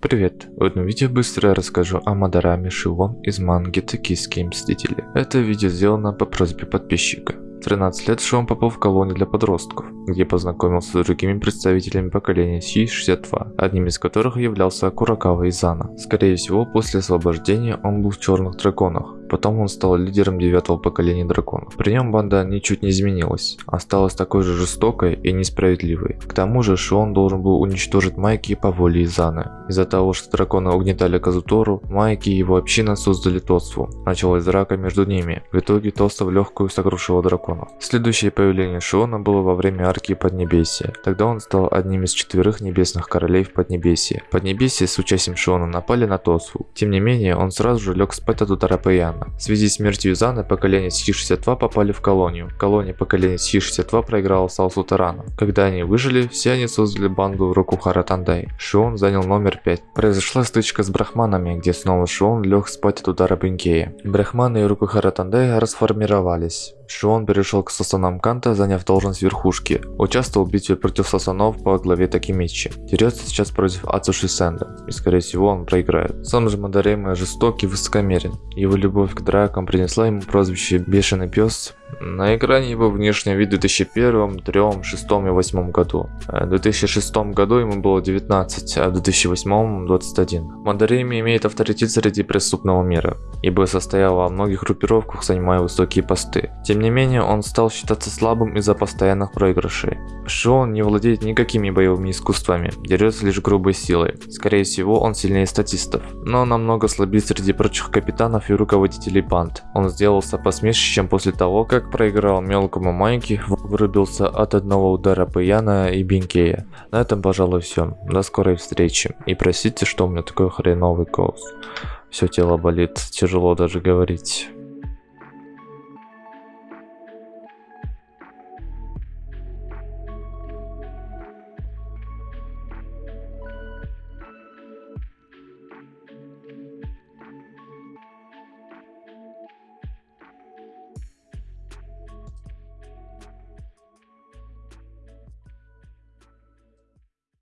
Привет! В этом видео быстро расскажу о Мадараме Шивон из манги «Токийские мстители». Это видео сделано по просьбе подписчика. В 13 лет Шон попал в колонию для подростков, где познакомился с другими представителями поколения Си-62, одним из которых являлся Куракава Изана. Скорее всего, после освобождения он был в Черных Драконах, Потом он стал лидером девятого поколения драконов. При нем банда ничуть не изменилась, осталась такой же жестокой и несправедливой. К тому же Шион должен был уничтожить Майки по воле Изаны. Из-за того, что драконы угнетали Казутору, Майки и его община создали Тосфу. Началась драка между ними. В итоге Тоста в легкую сокрушила драконов. Следующее появление Шиона было во время арки Поднебесья. Тогда он стал одним из четверых небесных королей в Поднебесье. Поднебесье с участием Шиона напали на Тосфу. Тем не менее, он сразу же лег спать от удара Паяна. Изана. В связи с смертью Изаны поколение Си-62 попали в колонию. Колония поколения Си-62 проиграла Саусу Тарану. Когда они выжили, все они создали банду Рокухара Тандай. Шион занял номер 5. Произошла стычка с брахманами, где снова Шион лег спать от удара Бенкея. Брахманы и Рокухара Тандай расформировались. Шион перешел к Сасанам Канта, заняв должность верхушки. Участвовал в битве против Сасанов по главе Такимичи. Дерется сейчас против Ацуши Сэнда, и скорее всего он проиграет. Сам же Мадарейма жесток и высокомерен. Его любовь к дракам принесла ему прозвище «Бешеный пес», на экране его внешний вид в 2001, 2003, 2006 и 2008 году. Э, в 2006 году ему было 19, а в 2008 21. Мандареми имеет авторитет среди преступного мира, ибо состоял во многих группировках, занимая высокие посты. Тем не менее, он стал считаться слабым из-за постоянных проигрышей. Шион не владеет никакими боевыми искусствами, дерется лишь грубой силой. Скорее всего, он сильнее статистов, но намного слабее среди прочих капитанов и руководителей банд. Он сделался посмешищем после того, как как проиграл мелкому Майки, вырубился от одного удара Паяна и Бенкея. На этом, пожалуй, все. До скорой встречи. И простите, что у меня такой хреновый голос. Все тело болит, тяжело даже говорить.